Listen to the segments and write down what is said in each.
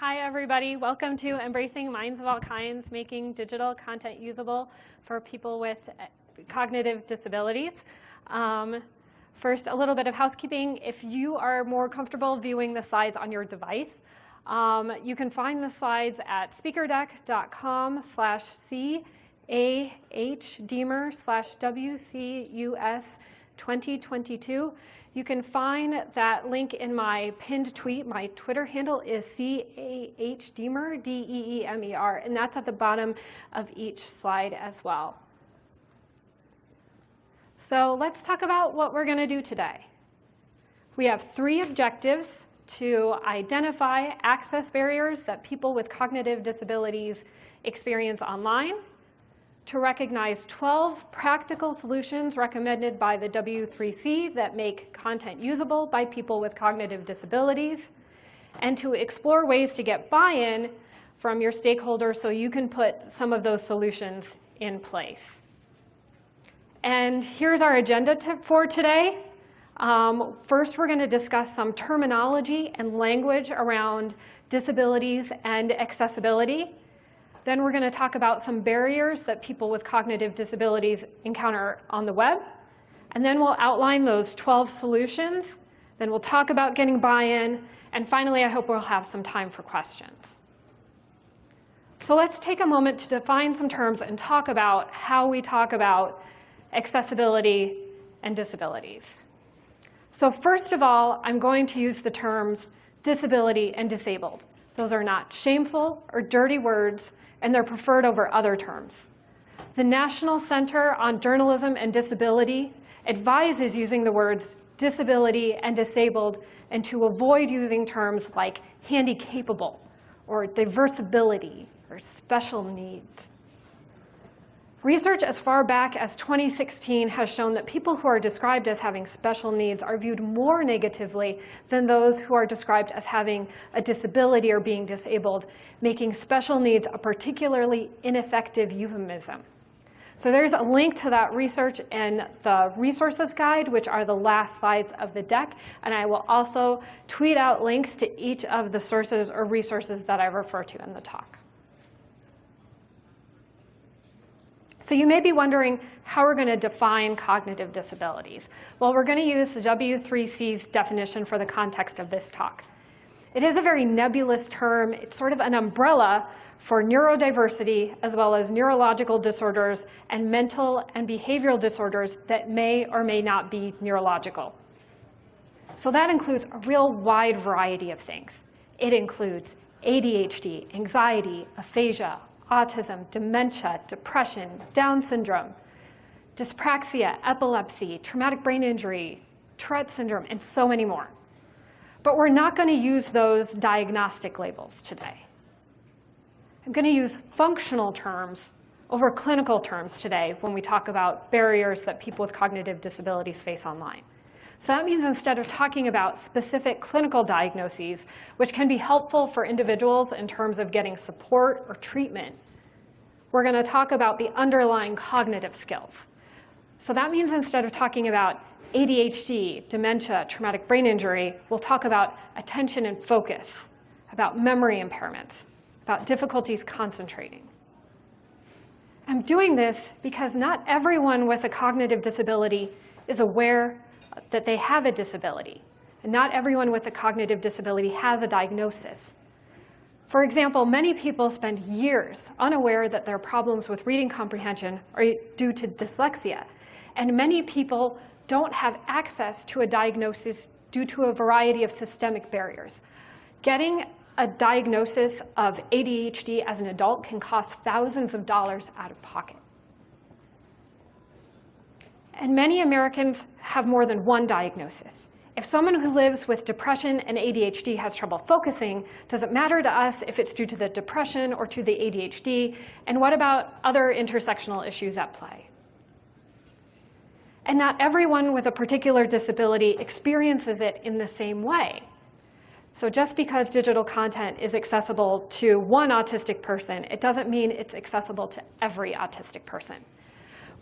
Hi, everybody. Welcome to Embracing Minds of All Kinds, making digital content usable for people with uh, cognitive disabilities. Um, first, a little bit of housekeeping. If you are more comfortable viewing the slides on your device, um, you can find the slides at speakerdeck.com slash C-A-H-Deemer slash W-C-U-S 2022. You can find that link in my pinned tweet. My Twitter handle is C-A-H-Deemer, D-E-E-M-E-R, and that's at the bottom of each slide as well. So let's talk about what we're going to do today. We have three objectives to identify access barriers that people with cognitive disabilities experience online, to recognize 12 practical solutions recommended by the W3C that make content usable by people with cognitive disabilities, and to explore ways to get buy-in from your stakeholders so you can put some of those solutions in place. And here's our agenda for today. Um, first, we're going to discuss some terminology and language around disabilities and accessibility. Then we're going to talk about some barriers that people with cognitive disabilities encounter on the web. And then we'll outline those 12 solutions. Then we'll talk about getting buy-in. And finally, I hope we'll have some time for questions. So let's take a moment to define some terms and talk about how we talk about accessibility and disabilities. So first of all, I'm going to use the terms disability and disabled. Those are not shameful or dirty words, and they're preferred over other terms. The National Center on Journalism and Disability advises using the words disability and disabled and to avoid using terms like handy-capable or diversibility or special needs. Research as far back as 2016 has shown that people who are described as having special needs are viewed more negatively than those who are described as having a disability or being disabled, making special needs a particularly ineffective euphemism. So there's a link to that research in the resources guide, which are the last slides of the deck. And I will also tweet out links to each of the sources or resources that I refer to in the talk. So you may be wondering how we're going to define cognitive disabilities. Well, we're going to use the W3C's definition for the context of this talk. It is a very nebulous term. It's sort of an umbrella for neurodiversity as well as neurological disorders and mental and behavioral disorders that may or may not be neurological. So that includes a real wide variety of things. It includes ADHD, anxiety, aphasia, autism, dementia, depression, Down syndrome, dyspraxia, epilepsy, traumatic brain injury, Tourette syndrome, and so many more. But we're not going to use those diagnostic labels today. I'm going to use functional terms over clinical terms today when we talk about barriers that people with cognitive disabilities face online. So that means instead of talking about specific clinical diagnoses, which can be helpful for individuals in terms of getting support or treatment, we're going to talk about the underlying cognitive skills. So that means instead of talking about ADHD, dementia, traumatic brain injury, we'll talk about attention and focus, about memory impairments, about difficulties concentrating. I'm doing this because not everyone with a cognitive disability is aware that they have a disability. And not everyone with a cognitive disability has a diagnosis. For example, many people spend years unaware that their problems with reading comprehension are due to dyslexia. And many people don't have access to a diagnosis due to a variety of systemic barriers. Getting a diagnosis of ADHD as an adult can cost thousands of dollars out of pocket. And many Americans have more than one diagnosis. If someone who lives with depression and ADHD has trouble focusing, does it matter to us if it's due to the depression or to the ADHD? And what about other intersectional issues at play? And not everyone with a particular disability experiences it in the same way. So just because digital content is accessible to one autistic person, it doesn't mean it's accessible to every autistic person.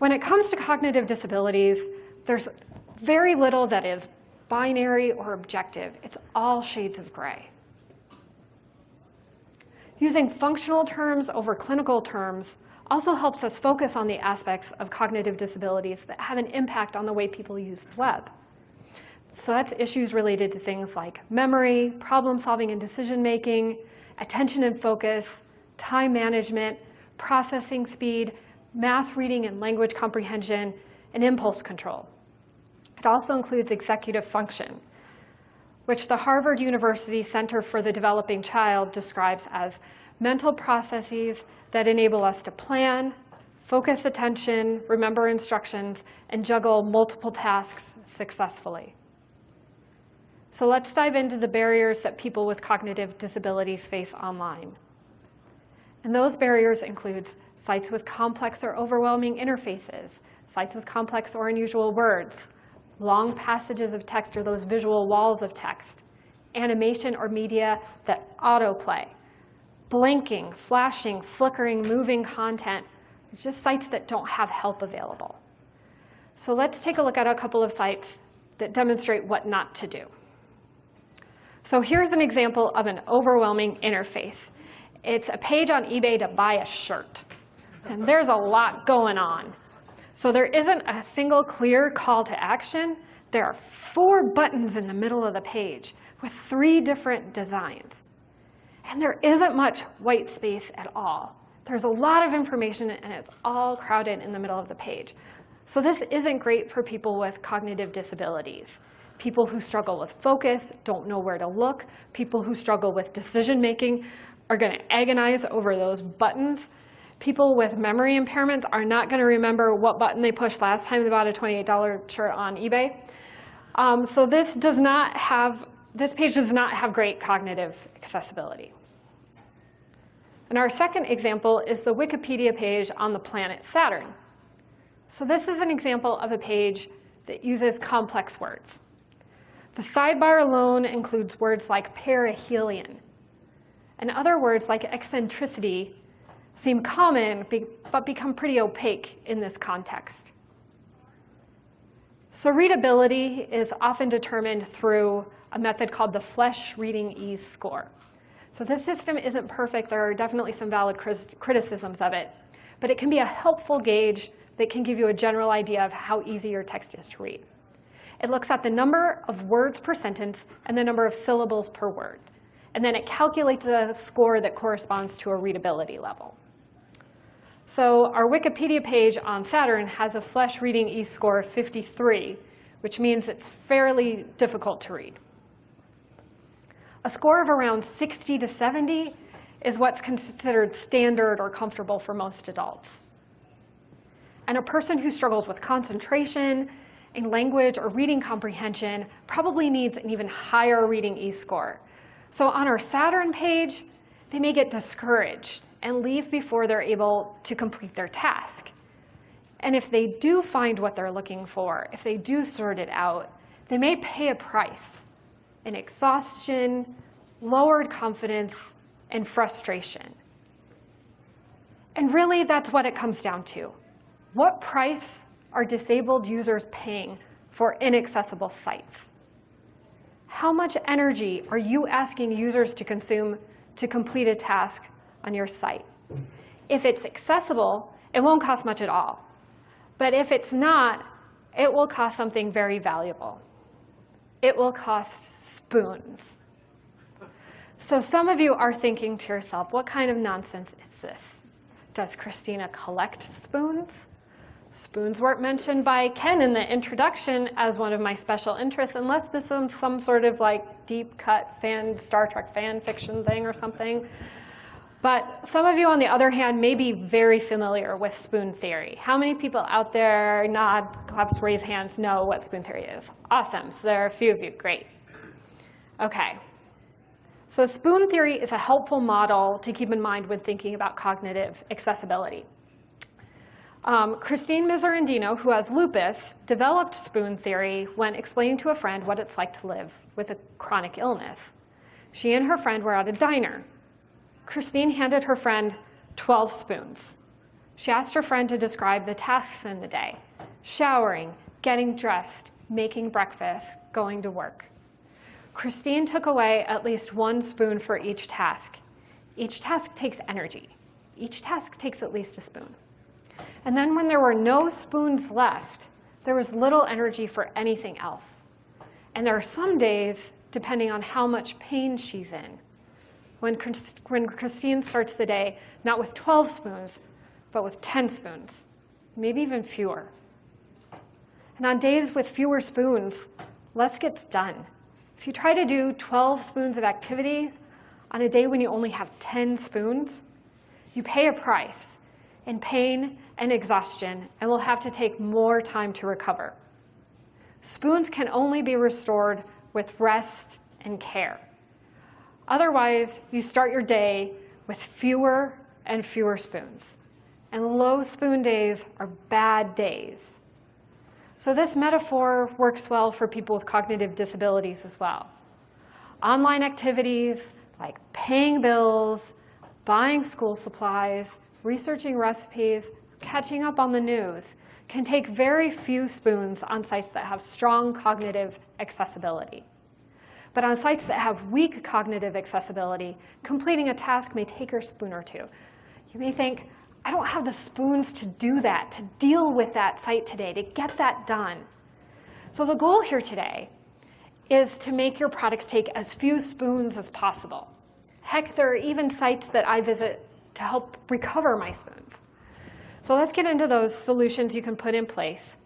When it comes to cognitive disabilities, there's very little that is binary or objective. It's all shades of gray. Using functional terms over clinical terms also helps us focus on the aspects of cognitive disabilities that have an impact on the way people use the web. So that's issues related to things like memory, problem solving and decision making, attention and focus, time management, processing speed, math reading and language comprehension, and impulse control. It also includes executive function, which the Harvard University Center for the Developing Child describes as mental processes that enable us to plan, focus attention, remember instructions, and juggle multiple tasks successfully. So let's dive into the barriers that people with cognitive disabilities face online. And those barriers include sites with complex or overwhelming interfaces, sites with complex or unusual words, long passages of text or those visual walls of text, animation or media that autoplay, blinking, flashing, flickering, moving content, just sites that don't have help available. So let's take a look at a couple of sites that demonstrate what not to do. So here's an example of an overwhelming interface. It's a page on eBay to buy a shirt. And there's a lot going on. So there isn't a single clear call to action. There are four buttons in the middle of the page with three different designs. And there isn't much white space at all. There's a lot of information and it's all crowded in the middle of the page. So this isn't great for people with cognitive disabilities. People who struggle with focus, don't know where to look, people who struggle with decision making are gonna agonize over those buttons people with memory impairments are not going to remember what button they pushed last time they bought a $28 shirt on eBay. Um, so this does not have, this page does not have great cognitive accessibility. And our second example is the Wikipedia page on the planet Saturn. So this is an example of a page that uses complex words. The sidebar alone includes words like perihelion and other words like eccentricity seem common, but become pretty opaque in this context. So readability is often determined through a method called the Flesch Reading Ease score. So this system isn't perfect. There are definitely some valid criticisms of it. But it can be a helpful gauge that can give you a general idea of how easy your text is to read. It looks at the number of words per sentence and the number of syllables per word. And then it calculates a score that corresponds to a readability level. So our Wikipedia page on Saturn has a Flesch reading ease score of 53, which means it's fairly difficult to read. A score of around 60 to 70 is what's considered standard or comfortable for most adults. And a person who struggles with concentration in language or reading comprehension probably needs an even higher reading ease score. So on our Saturn page, they may get discouraged and leave before they're able to complete their task. And if they do find what they're looking for, if they do sort it out, they may pay a price in exhaustion, lowered confidence, and frustration. And really, that's what it comes down to. What price are disabled users paying for inaccessible sites? How much energy are you asking users to consume to complete a task on your site. If it's accessible, it won't cost much at all. But if it's not, it will cost something very valuable. It will cost spoons. So some of you are thinking to yourself, what kind of nonsense is this? Does Christina collect spoons? Spoons weren't mentioned by Ken in the introduction as one of my special interests, unless this is some sort of like deep cut fan, Star Trek fan fiction thing or something. But some of you, on the other hand, may be very familiar with spoon theory. How many people out there, nod, claps, raise hands, know what spoon theory is? Awesome. So there are a few of you. Great. OK. So spoon theory is a helpful model to keep in mind when thinking about cognitive accessibility. Um, Christine Miserandino, who has lupus, developed spoon theory when explaining to a friend what it's like to live with a chronic illness. She and her friend were at a diner. Christine handed her friend 12 spoons. She asked her friend to describe the tasks in the day, showering, getting dressed, making breakfast, going to work. Christine took away at least one spoon for each task, Each task takes energy. Each task takes at least a spoon. And then when there were no spoons left, there was little energy for anything else. And there are some days, depending on how much pain she's in, when, when Christine starts the day not with 12 spoons, but with 10 spoons, maybe even fewer. And on days with fewer spoons, less gets done. If you try to do 12 spoons of activities on a day when you only have 10 spoons, you pay a price in pain and exhaustion and will have to take more time to recover. Spoons can only be restored with rest and care. Otherwise, you start your day with fewer and fewer spoons. And low spoon days are bad days. So this metaphor works well for people with cognitive disabilities as well. Online activities like paying bills, buying school supplies, researching recipes, catching up on the news can take very few spoons on sites that have strong cognitive accessibility. But on sites that have weak cognitive accessibility, completing a task may take a spoon or two. You may think, I don't have the spoons to do that, to deal with that site today, to get that done. So the goal here today is to make your products take as few spoons as possible. Heck, there are even sites that I visit to help recover my spoons. So let's get into those solutions you can put in place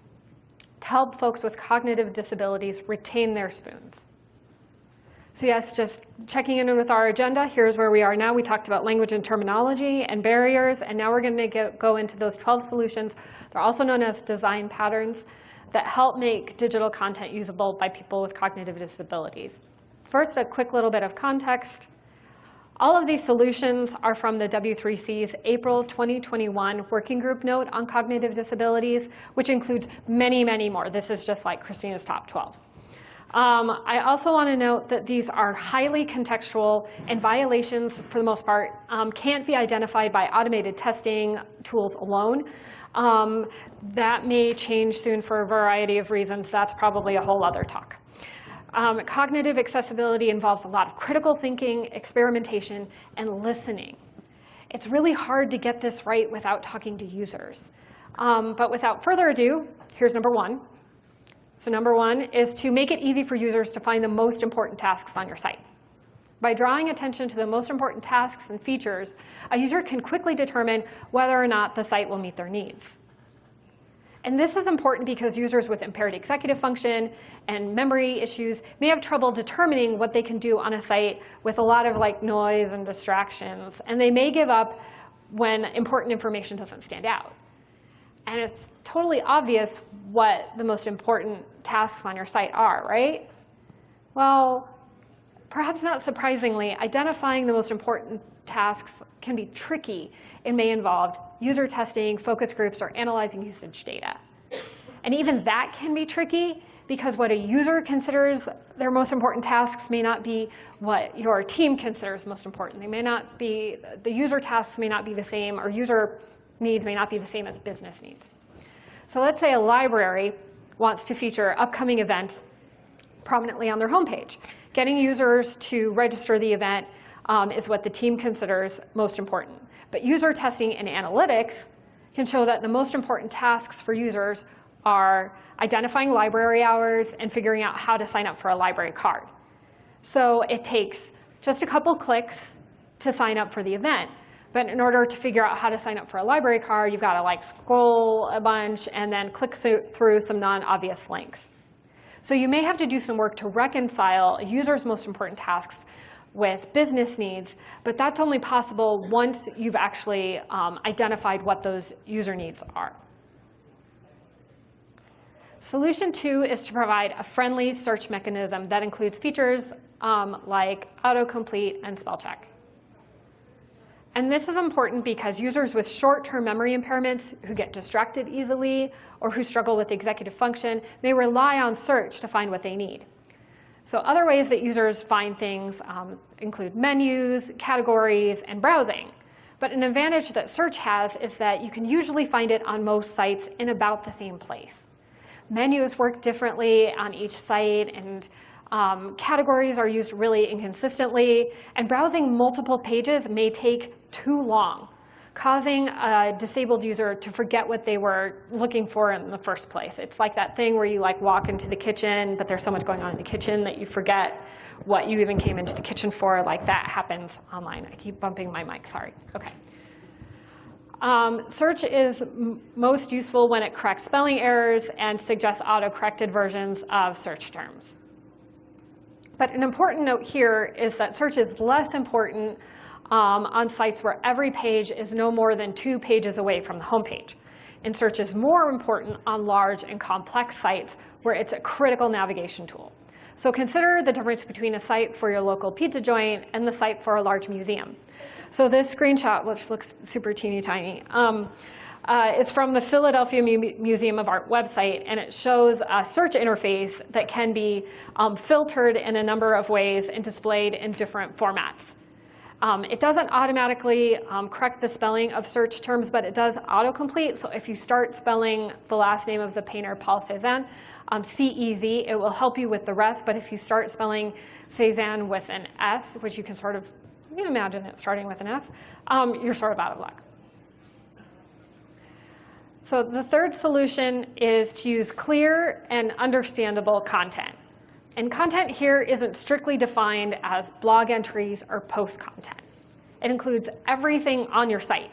to help folks with cognitive disabilities retain their spoons. So yes, just checking in with our agenda, here's where we are now. We talked about language and terminology and barriers, and now we're going to go into those 12 solutions. They're also known as design patterns that help make digital content usable by people with cognitive disabilities. First, a quick little bit of context. All of these solutions are from the W3C's April 2021 Working Group Note on Cognitive Disabilities, which includes many, many more. This is just like Christina's top 12. Um, I also want to note that these are highly contextual and violations, for the most part, um, can't be identified by automated testing tools alone. Um, that may change soon for a variety of reasons. That's probably a whole other talk. Um, cognitive accessibility involves a lot of critical thinking, experimentation, and listening. It's really hard to get this right without talking to users. Um, but without further ado, here's number one. So number one is to make it easy for users to find the most important tasks on your site. By drawing attention to the most important tasks and features, a user can quickly determine whether or not the site will meet their needs. And this is important because users with impaired executive function and memory issues may have trouble determining what they can do on a site with a lot of like noise and distractions. And they may give up when important information doesn't stand out. And it's totally obvious what the most important tasks on your site are, right? Well, perhaps not surprisingly, identifying the most important tasks can be tricky and may involve user testing, focus groups, or analyzing usage data. And even that can be tricky because what a user considers their most important tasks may not be what your team considers most important. They may not be, the user tasks may not be the same, or user needs may not be the same as business needs. So let's say a library wants to feature upcoming events prominently on their homepage. Getting users to register the event um, is what the team considers most important. But user testing and analytics can show that the most important tasks for users are identifying library hours and figuring out how to sign up for a library card. So it takes just a couple clicks to sign up for the event. But in order to figure out how to sign up for a library card, you've got to like scroll a bunch and then click through some non-obvious links. So you may have to do some work to reconcile a user's most important tasks with business needs, but that's only possible once you've actually um, identified what those user needs are. Solution two is to provide a friendly search mechanism that includes features um, like autocomplete and spell check. And this is important because users with short-term memory impairments who get distracted easily or who struggle with executive function may rely on search to find what they need. So other ways that users find things um, include menus, categories, and browsing. But an advantage that search has is that you can usually find it on most sites in about the same place. Menus work differently on each site, and Um, categories are used really inconsistently, and browsing multiple pages may take too long, causing a disabled user to forget what they were looking for in the first place. It's like that thing where you like walk into the kitchen, but there's so much going on in the kitchen that you forget what you even came into the kitchen for. Like that happens online. I keep bumping my mic, sorry. Okay. Um, search is most useful when it corrects spelling errors and suggests auto-corrected versions of search terms. But an important note here is that search is less important um, on sites where every page is no more than two pages away from the home page. And search is more important on large and complex sites where it's a critical navigation tool. So consider the difference between a site for your local pizza joint and the site for a large museum. So this screenshot, which looks super teeny tiny, um, uh, is from the Philadelphia Mu Museum of Art website, and it shows a search interface that can be um, filtered in a number of ways and displayed in different formats. Um, it doesn't automatically um, correct the spelling of search terms, but it does autocomplete. So if you start spelling the last name of the painter, Paul Cézanne, um, C-E-Z, it will help you with the rest. But if you start spelling Cézanne with an S, which you can sort of you can imagine it starting with an S, um, you're sort of out of luck. So the third solution is to use clear and understandable content. And content here isn't strictly defined as blog entries or post content. It includes everything on your site.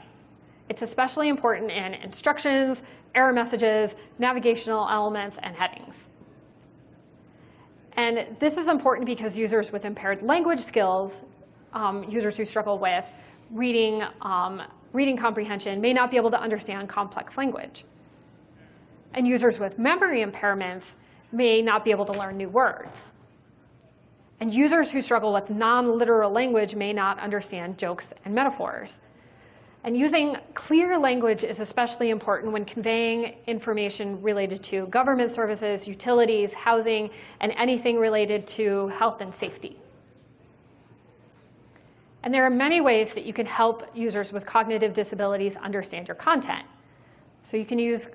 It's especially important in instructions, error messages, navigational elements, and headings. And this is important because users with impaired language skills um, users who struggle with reading, um, reading comprehension may not be able to understand complex language. And users with memory impairments may not be able to learn new words. And users who struggle with non-literal language may not understand jokes and metaphors. And using clear language is especially important when conveying information related to government services, utilities, housing, and anything related to health and safety. And there are many ways that you can help users with cognitive disabilities understand your content. So you can use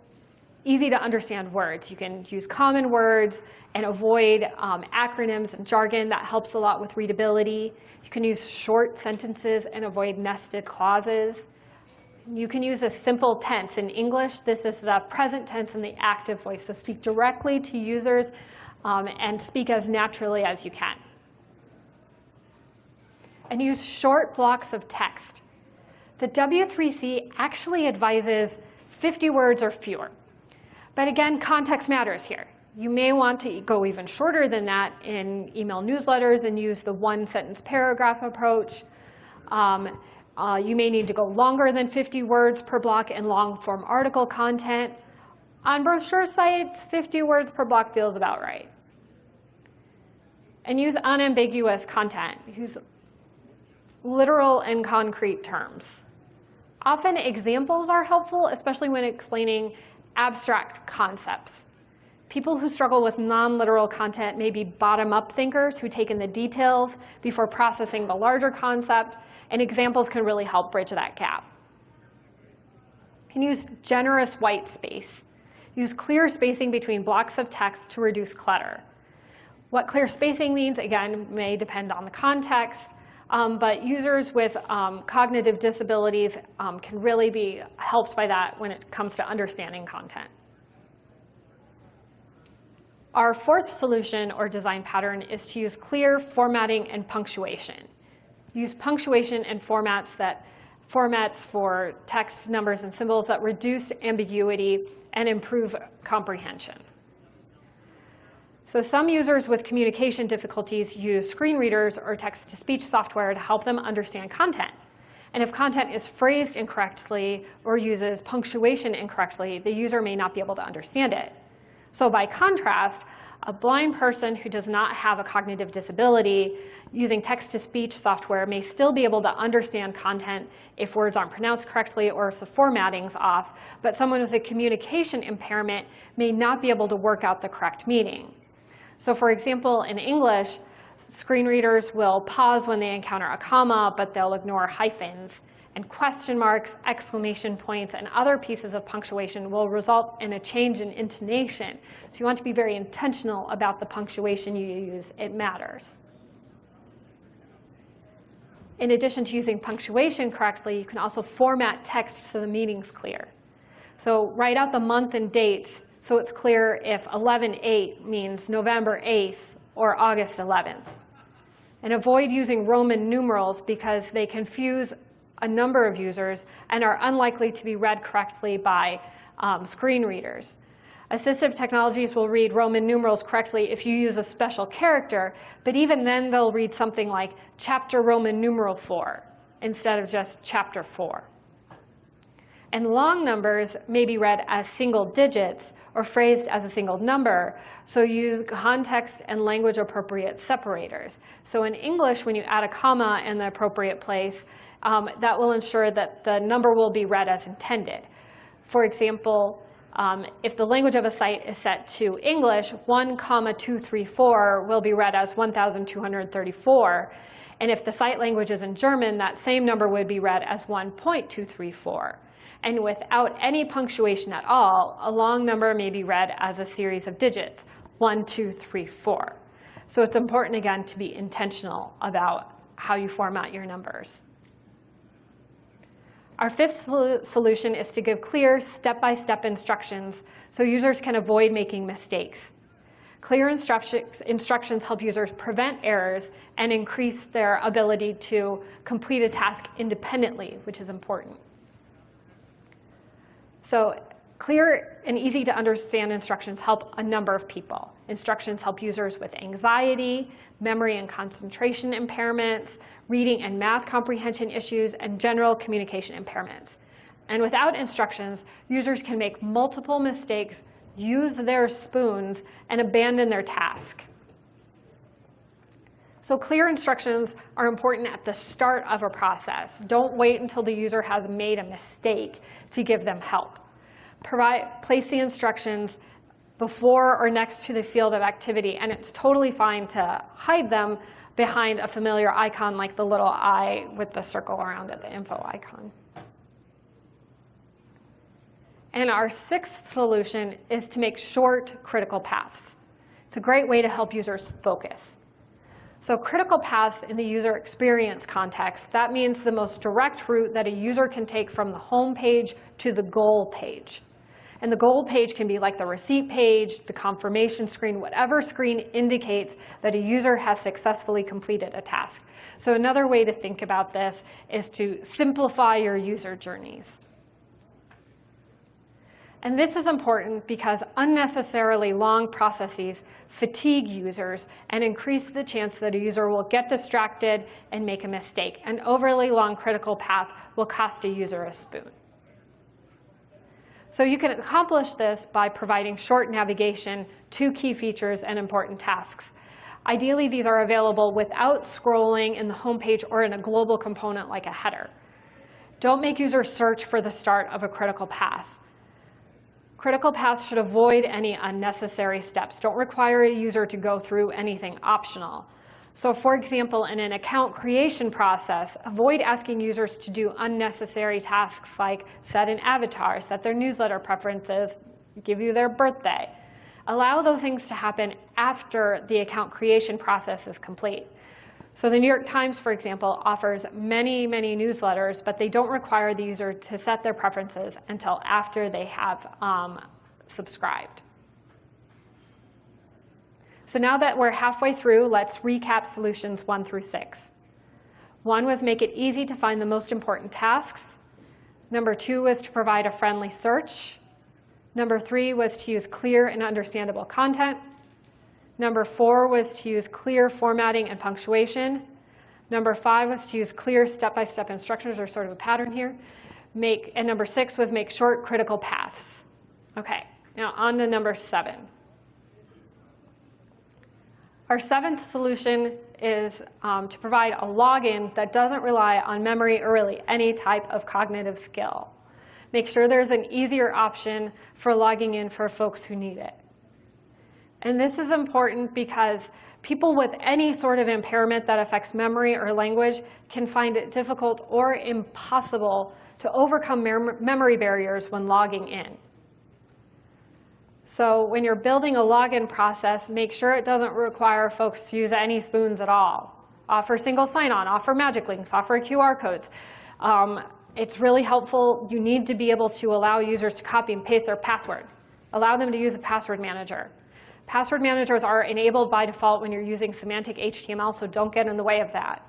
easy to understand words. You can use common words and avoid um, acronyms and jargon. That helps a lot with readability. You can use short sentences and avoid nested clauses. You can use a simple tense. In English, this is the present tense and the active voice. So speak directly to users um, and speak as naturally as you can and use short blocks of text. The W3C actually advises 50 words or fewer. But again, context matters here. You may want to go even shorter than that in email newsletters and use the one sentence paragraph approach. Um, uh, you may need to go longer than 50 words per block in long form article content. On brochure sites, 50 words per block feels about right. And use unambiguous content. Use literal and concrete terms. Often examples are helpful, especially when explaining abstract concepts. People who struggle with non-literal content may be bottom-up thinkers who take in the details before processing the larger concept, and examples can really help bridge that gap. You can use generous white space. Use clear spacing between blocks of text to reduce clutter. What clear spacing means, again, may depend on the context, um, but users with um, cognitive disabilities um, can really be helped by that when it comes to understanding content. Our fourth solution or design pattern is to use clear formatting and punctuation. Use punctuation and formats that formats for text, numbers, and symbols that reduce ambiguity and improve comprehension. So some users with communication difficulties use screen readers or text-to-speech software to help them understand content. And if content is phrased incorrectly or uses punctuation incorrectly, the user may not be able to understand it. So by contrast, a blind person who does not have a cognitive disability using text-to-speech software may still be able to understand content if words aren't pronounced correctly or if the formatting's off, but someone with a communication impairment may not be able to work out the correct meaning. So for example, in English, screen readers will pause when they encounter a comma, but they'll ignore hyphens. And question marks, exclamation points, and other pieces of punctuation will result in a change in intonation. So you want to be very intentional about the punctuation you use. It matters. In addition to using punctuation correctly, you can also format text so the meaning's clear. So write out the month and dates so it's clear if 11-8 means November 8th or August 11th. And avoid using Roman numerals because they confuse a number of users and are unlikely to be read correctly by um, screen readers. Assistive technologies will read Roman numerals correctly if you use a special character, but even then they'll read something like chapter Roman numeral 4 instead of just chapter 4. And long numbers may be read as single digits or phrased as a single number, so use context and language appropriate separators. So in English, when you add a comma in the appropriate place, um, that will ensure that the number will be read as intended. For example, um, if the language of a site is set to English, 1 comma 234 will be read as 1,234. And if the site language is in German, that same number would be read as 1.234. And without any punctuation at all, a long number may be read as a series of digits, 1, 2, 3, 4. So it's important, again, to be intentional about how you format your numbers. Our fifth solution is to give clear step-by-step -step instructions so users can avoid making mistakes. Clear instructions help users prevent errors and increase their ability to complete a task independently, which is important. So clear and easy to understand instructions help a number of people. Instructions help users with anxiety, memory and concentration impairments, reading and math comprehension issues, and general communication impairments. And without instructions, users can make multiple mistakes, use their spoons, and abandon their task. So clear instructions are important at the start of a process. Don't wait until the user has made a mistake to give them help. Provide, place the instructions before or next to the field of activity, and it's totally fine to hide them behind a familiar icon like the little eye with the circle around it, the info icon. And our sixth solution is to make short critical paths. It's a great way to help users focus. So critical paths in the user experience context, that means the most direct route that a user can take from the home page to the goal page. And the goal page can be like the receipt page, the confirmation screen, whatever screen indicates that a user has successfully completed a task. So another way to think about this is to simplify your user journeys. And this is important because unnecessarily long processes fatigue users and increase the chance that a user will get distracted and make a mistake. An overly long critical path will cost a user a spoon. So you can accomplish this by providing short navigation to key features and important tasks. Ideally, these are available without scrolling in the home page or in a global component like a header. Don't make users search for the start of a critical path. Critical paths should avoid any unnecessary steps. Don't require a user to go through anything optional. So for example, in an account creation process, avoid asking users to do unnecessary tasks like set an avatar, set their newsletter preferences, give you their birthday. Allow those things to happen after the account creation process is complete. So the New York Times, for example, offers many, many newsletters, but they don't require the user to set their preferences until after they have um, subscribed. So now that we're halfway through, let's recap solutions one through six. One was make it easy to find the most important tasks. Number two was to provide a friendly search. Number three was to use clear and understandable content. Number four was to use clear formatting and punctuation. Number five was to use clear step-by-step -step instructions. There's sort of a pattern here. Make, and number six was make short critical paths. Okay, now on to number seven. Our seventh solution is um, to provide a login that doesn't rely on memory or really any type of cognitive skill. Make sure there's an easier option for logging in for folks who need it. And this is important because people with any sort of impairment that affects memory or language can find it difficult or impossible to overcome mem memory barriers when logging in. So when you're building a login process, make sure it doesn't require folks to use any spoons at all. Offer single sign-on, offer magic links, offer QR codes. Um, it's really helpful. You need to be able to allow users to copy and paste their password. Allow them to use a password manager. Password managers are enabled by default when you're using semantic HTML, so don't get in the way of that.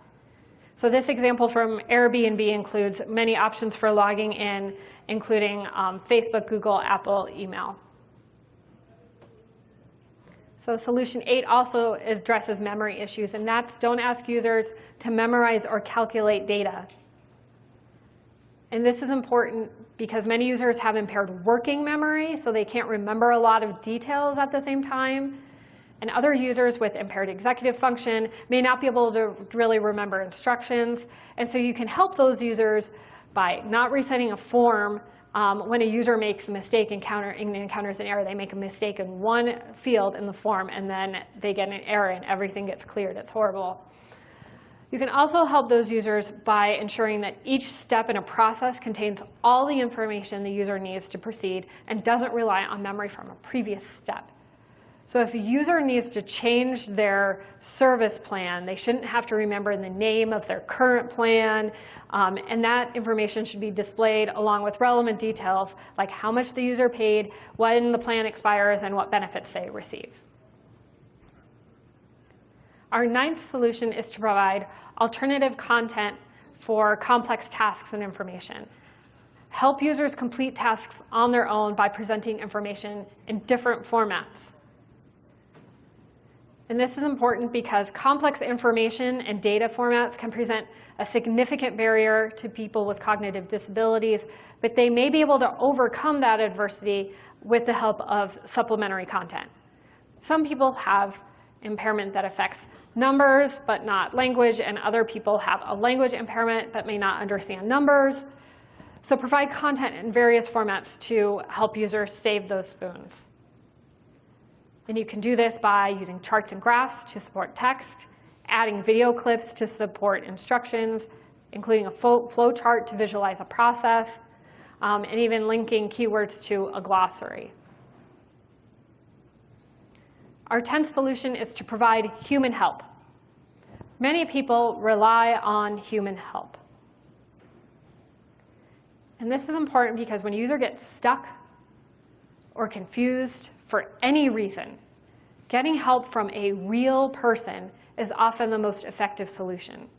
So this example from Airbnb includes many options for logging in, including um, Facebook, Google, Apple, email. So solution eight also addresses memory issues, and that's don't ask users to memorize or calculate data. And this is important because many users have impaired working memory, so they can't remember a lot of details at the same time. And other users with impaired executive function may not be able to really remember instructions. And so you can help those users by not resetting a form um, when a user makes a mistake encounter, encounters an error. They make a mistake in one field in the form, and then they get an error, and everything gets cleared. It's horrible. You can also help those users by ensuring that each step in a process contains all the information the user needs to proceed and doesn't rely on memory from a previous step. So if a user needs to change their service plan, they shouldn't have to remember the name of their current plan. Um, and that information should be displayed along with relevant details like how much the user paid, when the plan expires, and what benefits they receive. Our ninth solution is to provide alternative content for complex tasks and information. Help users complete tasks on their own by presenting information in different formats. And this is important because complex information and data formats can present a significant barrier to people with cognitive disabilities, but they may be able to overcome that adversity with the help of supplementary content. Some people have impairment that affects numbers but not language, and other people have a language impairment but may not understand numbers. So provide content in various formats to help users save those spoons. And you can do this by using charts and graphs to support text, adding video clips to support instructions, including a flow chart to visualize a process, um, and even linking keywords to a glossary. Our 10th solution is to provide human help. Many people rely on human help. And this is important because when a user gets stuck or confused for any reason, getting help from a real person is often the most effective solution.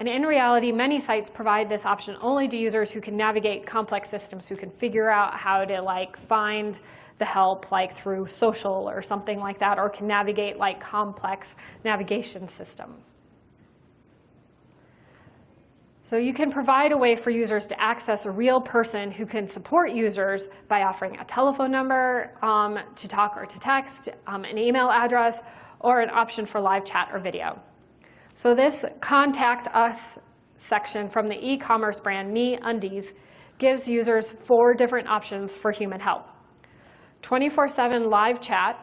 And in reality, many sites provide this option only to users who can navigate complex systems, who can figure out how to like find the help like through social or something like that, or can navigate like complex navigation systems. So you can provide a way for users to access a real person who can support users by offering a telephone number um, to talk or to text, um, an email address, or an option for live chat or video. So this contact us section from the e-commerce brand MeUndies gives users four different options for human help. 24-7 live chat,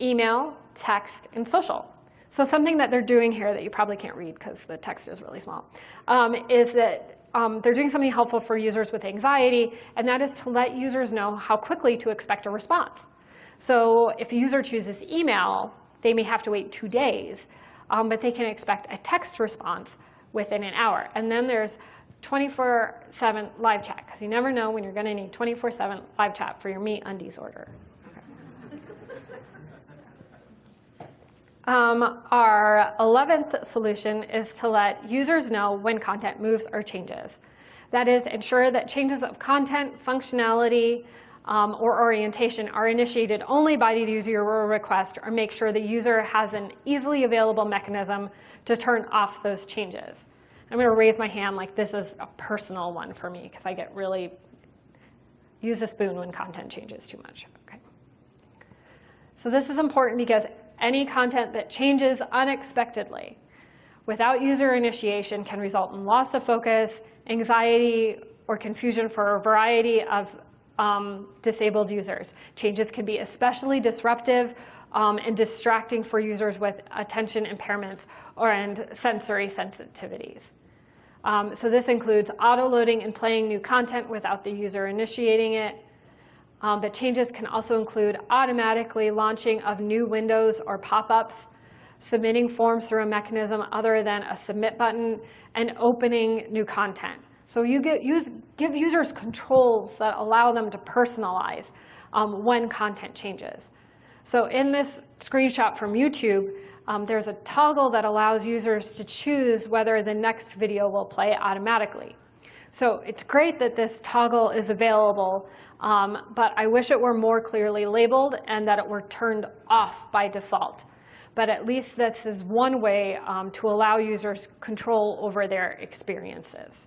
email, text, and social. So something that they're doing here that you probably can't read because the text is really small um, is that um, they're doing something helpful for users with anxiety, and that is to let users know how quickly to expect a response. So if a user chooses email, they may have to wait two days, um, but they can expect a text response within an hour. And then there's 24-7 live chat, because you never know when you're going to need 24-7 live chat for your MeUndies order. Um, our 11th solution is to let users know when content moves or changes. That is, ensure that changes of content, functionality, um, or orientation are initiated only by the user request or make sure the user has an easily available mechanism to turn off those changes. I'm going to raise my hand like this is a personal one for me because I get really use a spoon when content changes too much. Okay. So this is important because any content that changes unexpectedly without user initiation can result in loss of focus, anxiety, or confusion for a variety of um, disabled users. Changes can be especially disruptive um, and distracting for users with attention impairments or and sensory sensitivities. Um, so this includes auto-loading and playing new content without the user initiating it. Um, but changes can also include automatically launching of new windows or pop-ups, submitting forms through a mechanism other than a submit button, and opening new content. So you get, use, give users controls that allow them to personalize um, when content changes. So in this screenshot from YouTube, um, there's a toggle that allows users to choose whether the next video will play automatically. So it's great that this toggle is available, um, but I wish it were more clearly labeled and that it were turned off by default. But at least this is one way um, to allow users control over their experiences.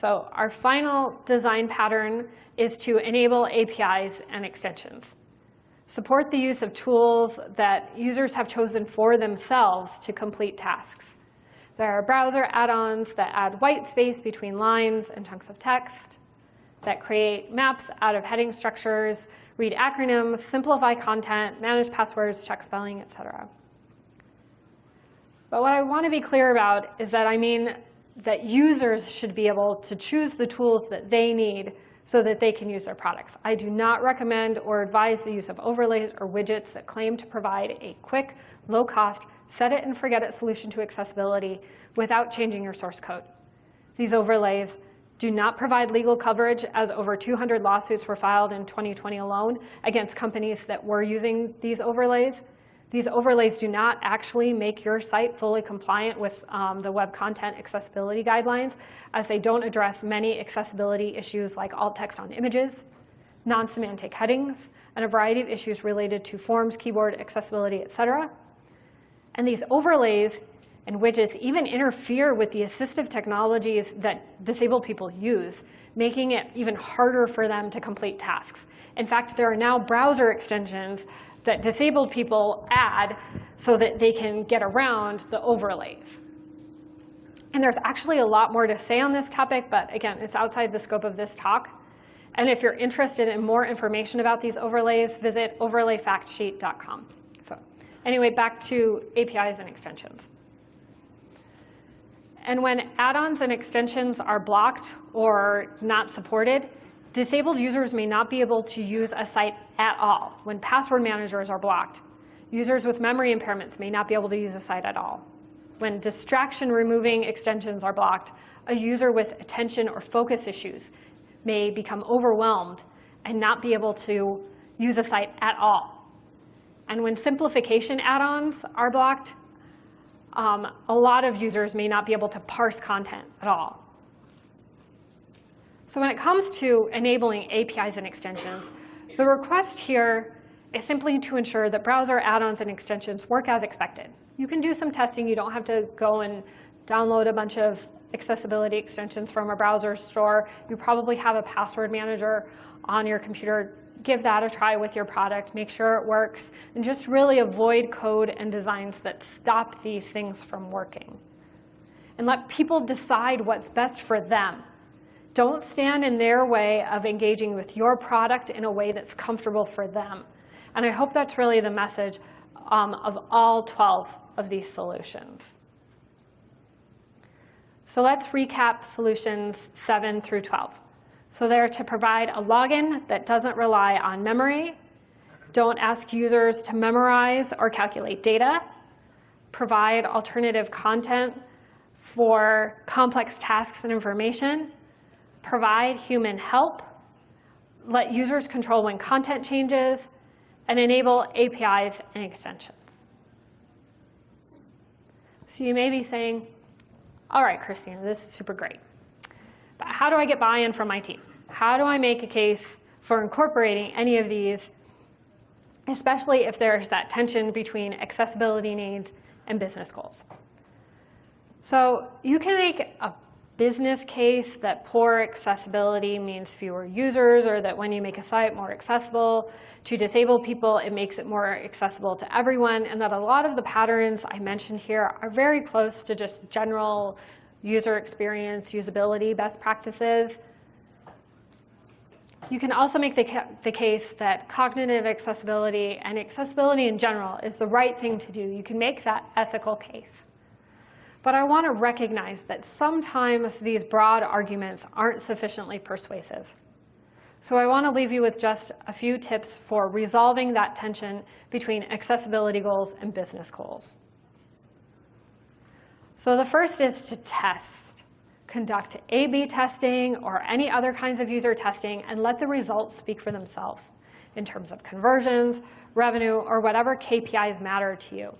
So our final design pattern is to enable APIs and extensions. Support the use of tools that users have chosen for themselves to complete tasks. There are browser add-ons that add white space between lines and chunks of text, that create maps out of heading structures, read acronyms, simplify content, manage passwords, check spelling, et cetera. But what I want to be clear about is that I mean that users should be able to choose the tools that they need so that they can use their products. I do not recommend or advise the use of overlays or widgets that claim to provide a quick, low-cost, set-it-and-forget-it solution to accessibility without changing your source code. These overlays do not provide legal coverage, as over 200 lawsuits were filed in 2020 alone against companies that were using these overlays. These overlays do not actually make your site fully compliant with um, the Web Content Accessibility Guidelines, as they don't address many accessibility issues like alt text on images, non-semantic headings, and a variety of issues related to forms, keyboard accessibility, et cetera. And these overlays and widgets even interfere with the assistive technologies that disabled people use, making it even harder for them to complete tasks. In fact, there are now browser extensions that disabled people add so that they can get around the overlays. And there's actually a lot more to say on this topic, but again, it's outside the scope of this talk. And if you're interested in more information about these overlays, visit overlayfactsheet.com. So anyway, back to APIs and extensions. And when add-ons and extensions are blocked or not supported, Disabled users may not be able to use a site at all when password managers are blocked. Users with memory impairments may not be able to use a site at all. When distraction removing extensions are blocked, a user with attention or focus issues may become overwhelmed and not be able to use a site at all. And when simplification add-ons are blocked, um, a lot of users may not be able to parse content at all. So when it comes to enabling APIs and extensions, the request here is simply to ensure that browser add-ons and extensions work as expected. You can do some testing. You don't have to go and download a bunch of accessibility extensions from a browser store. You probably have a password manager on your computer. Give that a try with your product. Make sure it works. And just really avoid code and designs that stop these things from working. And let people decide what's best for them. Don't stand in their way of engaging with your product in a way that's comfortable for them. And I hope that's really the message um, of all 12 of these solutions. So let's recap solutions 7 through 12. So they're to provide a login that doesn't rely on memory, don't ask users to memorize or calculate data, provide alternative content for complex tasks and information, provide human help, let users control when content changes, and enable APIs and extensions. So you may be saying, all right, Christina, this is super great. But how do I get buy-in from my team? How do I make a case for incorporating any of these, especially if there's that tension between accessibility needs and business goals? So you can make a business case that poor accessibility means fewer users or that when you make a site more accessible to disabled people, it makes it more accessible to everyone, and that a lot of the patterns I mentioned here are very close to just general user experience, usability best practices. You can also make the, ca the case that cognitive accessibility and accessibility in general is the right thing to do. You can make that ethical case. But I want to recognize that sometimes these broad arguments aren't sufficiently persuasive. So I want to leave you with just a few tips for resolving that tension between accessibility goals and business goals. So the first is to test. Conduct A-B testing or any other kinds of user testing and let the results speak for themselves in terms of conversions, revenue, or whatever KPIs matter to you.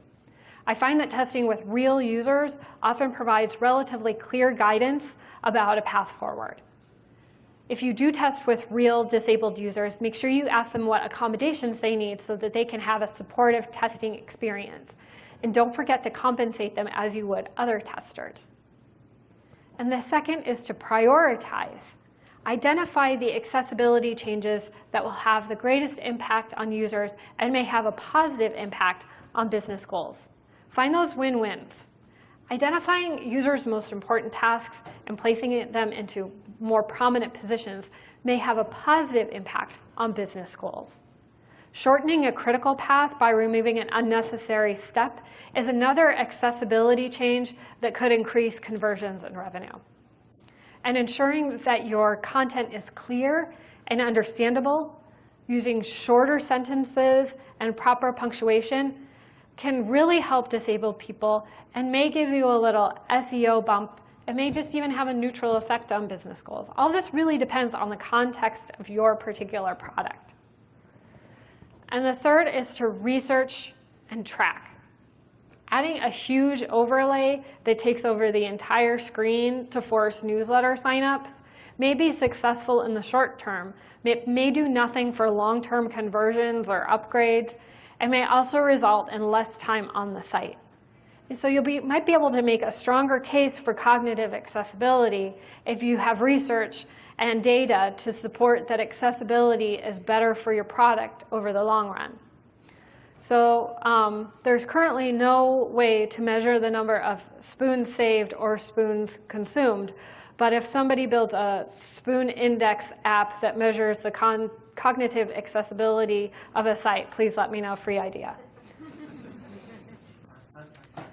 I find that testing with real users often provides relatively clear guidance about a path forward. If you do test with real disabled users, make sure you ask them what accommodations they need so that they can have a supportive testing experience. And don't forget to compensate them as you would other testers. And the second is to prioritize. Identify the accessibility changes that will have the greatest impact on users and may have a positive impact on business goals. Find those win-wins. Identifying users' most important tasks and placing them into more prominent positions may have a positive impact on business goals. Shortening a critical path by removing an unnecessary step is another accessibility change that could increase conversions and revenue. And ensuring that your content is clear and understandable, using shorter sentences and proper punctuation can really help disabled people and may give you a little SEO bump. It may just even have a neutral effect on business goals. All this really depends on the context of your particular product. And the third is to research and track. Adding a huge overlay that takes over the entire screen to force newsletter signups may be successful in the short term. It may do nothing for long-term conversions or upgrades, and may also result in less time on the site. And so you might be able to make a stronger case for cognitive accessibility if you have research and data to support that accessibility is better for your product over the long run. So um, there's currently no way to measure the number of spoons saved or spoons consumed. But if somebody builds a spoon index app that measures the cognitive accessibility of a site, please let me know, free idea.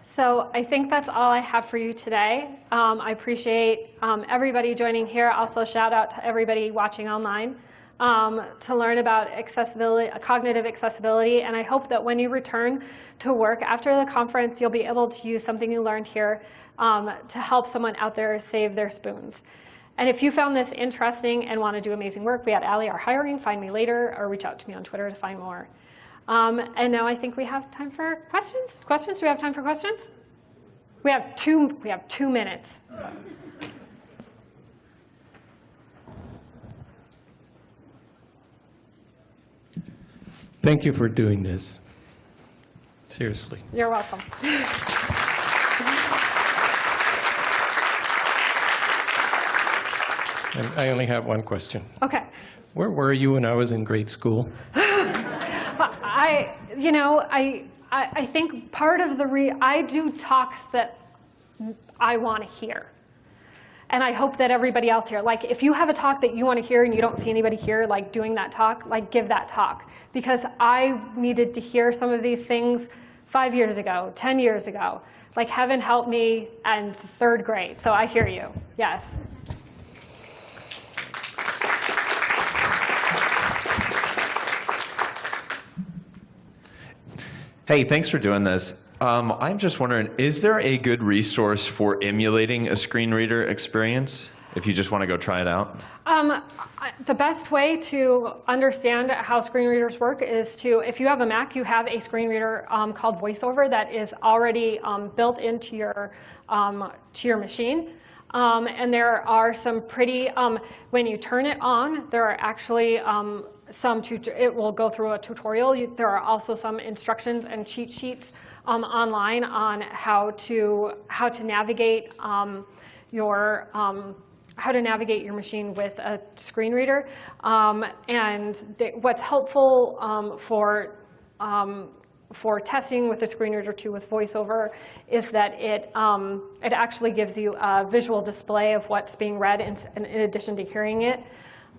So I think that's all I have for you today. Um, I appreciate um, everybody joining here. Also shout out to everybody watching online um, to learn about accessibility, cognitive accessibility. And I hope that when you return to work after the conference, you'll be able to use something you learned here um, to help someone out there save their spoons. And if you found this interesting and want to do amazing work, we at Ally are hiring. Find me later or reach out to me on Twitter to find more. Um, and now I think we have time for questions. Questions? Do we have time for questions? We have two, we have two minutes. Thank you for doing this. Seriously. You're welcome. And I only have one question. Okay. Where were you when I was in grade school? I, you know, I, I, I think part of the re, I do talks that I want to hear. And I hope that everybody else here, like if you have a talk that you want to hear and you don't see anybody here like doing that talk, like give that talk. Because I needed to hear some of these things five years ago, 10 years ago. Like heaven help me and third grade. So I hear you, yes. Hey, thanks for doing this. Um, I'm just wondering, is there a good resource for emulating a screen reader experience if you just want to go try it out? Um, the best way to understand how screen readers work is to, if you have a Mac, you have a screen reader um, called VoiceOver that is already um, built into your, um, to your machine. Um, and there are some pretty, when you turn it on, there are actually some, it will go through a tutorial. You, there are also some instructions and cheat sheets um, online on how to, how to navigate um, your, um, how to navigate your machine with a screen reader. Um, and what's helpful um, for for testing with a screen reader too with VoiceOver is that it, um, it actually gives you a visual display of what's being read in, in addition to hearing it.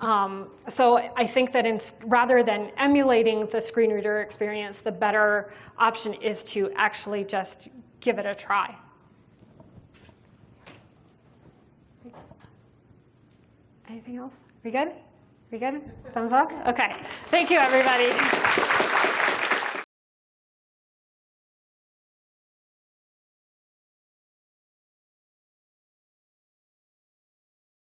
Um, so I think that in, rather than emulating the screen reader experience, the better option is to actually just give it a try. Anything else? We good? We good? Thumbs up? Okay. Thank you, everybody.